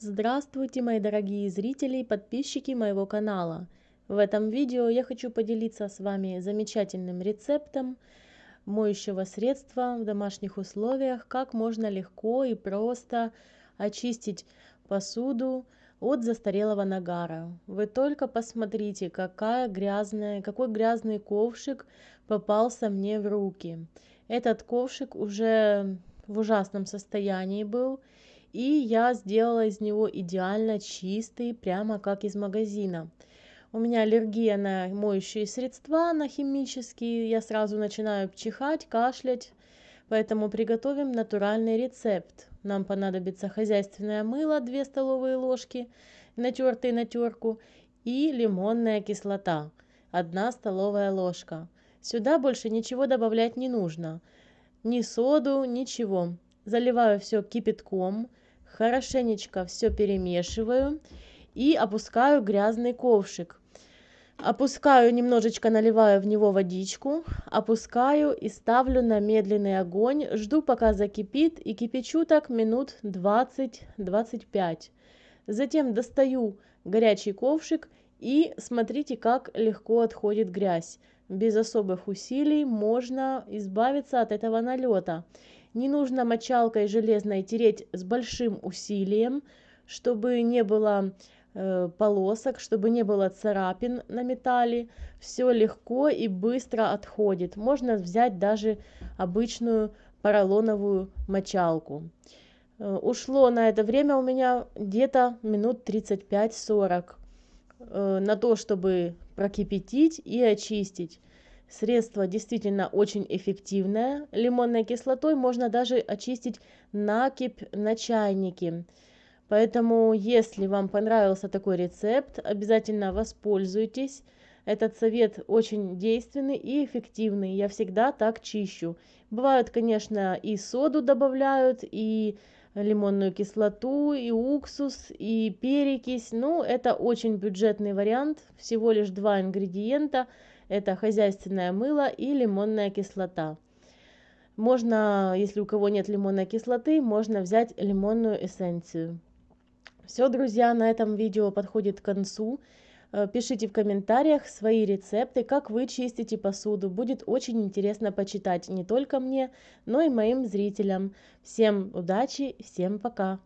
Здравствуйте, мои дорогие зрители и подписчики моего канала. В этом видео я хочу поделиться с вами замечательным рецептом моющего средства в домашних условиях, как можно легко и просто очистить посуду от застарелого нагара. Вы только посмотрите, какая грязная, какой грязный ковшик попался мне в руки. Этот ковшик уже в ужасном состоянии был, и я сделала из него идеально чистый, прямо как из магазина. У меня аллергия на моющие средства, на химические, я сразу начинаю чихать, кашлять, поэтому приготовим натуральный рецепт. Нам понадобится хозяйственное мыло 2 столовые ложки, натертые на терку, и лимонная кислота 1 столовая ложка. Сюда больше ничего добавлять не нужно, ни соду, ничего заливаю все кипятком, хорошенечко все перемешиваю и опускаю грязный ковшик. Опускаю немножечко, наливаю в него водичку, опускаю и ставлю на медленный огонь. Жду, пока закипит и кипячу так минут 20-25. Затем достаю горячий ковшик и смотрите, как легко отходит грязь. Без особых усилий можно избавиться от этого налета. Не нужно мочалкой железной тереть с большим усилием, чтобы не было э, полосок, чтобы не было царапин на металле. Все легко и быстро отходит. Можно взять даже обычную поролоновую мочалку. Э, ушло на это время у меня где-то минут 35-40 э, на то, чтобы прокипятить и очистить. Средство действительно очень эффективное. Лимонной кислотой можно даже очистить накипь на чайнике. Поэтому, если вам понравился такой рецепт, обязательно воспользуйтесь. Этот совет очень действенный и эффективный. Я всегда так чищу. Бывают, конечно, и соду добавляют, и лимонную кислоту, и уксус, и перекись. Ну, это очень бюджетный вариант. Всего лишь два ингредиента – это хозяйственное мыло и лимонная кислота. Можно, если у кого нет лимонной кислоты, можно взять лимонную эссенцию. Все, друзья, на этом видео подходит к концу. Э, пишите в комментариях свои рецепты, как вы чистите посуду. Будет очень интересно почитать не только мне, но и моим зрителям. Всем удачи, всем пока!